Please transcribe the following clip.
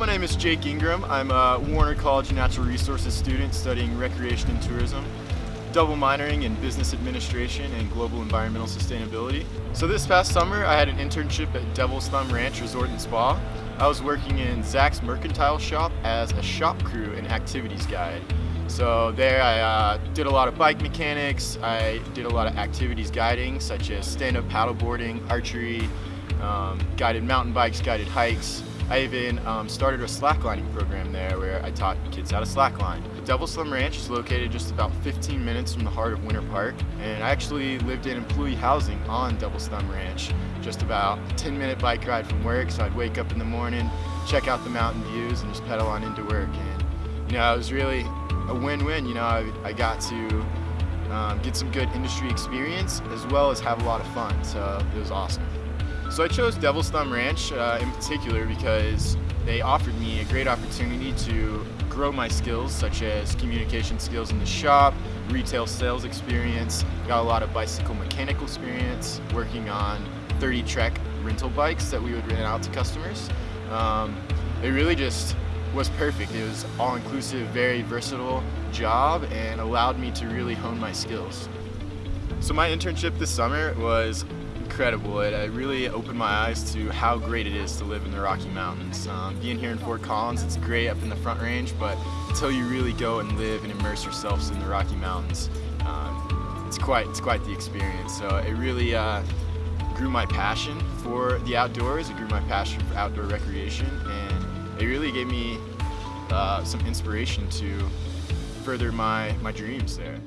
my name is Jake Ingram. I'm a Warner College Natural Resources student studying recreation and tourism, double minoring in business administration and global environmental sustainability. So this past summer I had an internship at Devil's Thumb Ranch Resort and Spa. I was working in Zach's Mercantile Shop as a shop crew and activities guide. So there I uh, did a lot of bike mechanics, I did a lot of activities guiding such as stand-up paddleboarding, archery, um, guided mountain bikes, guided hikes. I even um, started a slacklining program there where I taught kids how to slackline. Devil's Thumb Ranch is located just about 15 minutes from the heart of Winter Park and I actually lived in employee housing on Devil's Thumb Ranch just about a 10 minute bike ride from work so I'd wake up in the morning, check out the mountain views and just pedal on into work and you know, it was really a win-win. You know, I, I got to um, get some good industry experience as well as have a lot of fun. So it was awesome. So I chose Devil's Thumb Ranch uh, in particular because they offered me a great opportunity to grow my skills such as communication skills in the shop, retail sales experience, got a lot of bicycle mechanical experience, working on 30 Trek rental bikes that we would rent out to customers. Um, it really just was perfect. It was all-inclusive, very versatile job and allowed me to really hone my skills. So my internship this summer was incredible. It, it really opened my eyes to how great it is to live in the Rocky Mountains. Um, being here in Fort Collins, it's great up in the Front Range, but until you really go and live and immerse yourselves in the Rocky Mountains, um, it's quite it's quite the experience. So it really uh, grew my passion for the outdoors. It grew my passion for outdoor recreation, and it really gave me uh, some inspiration to further my, my dreams there.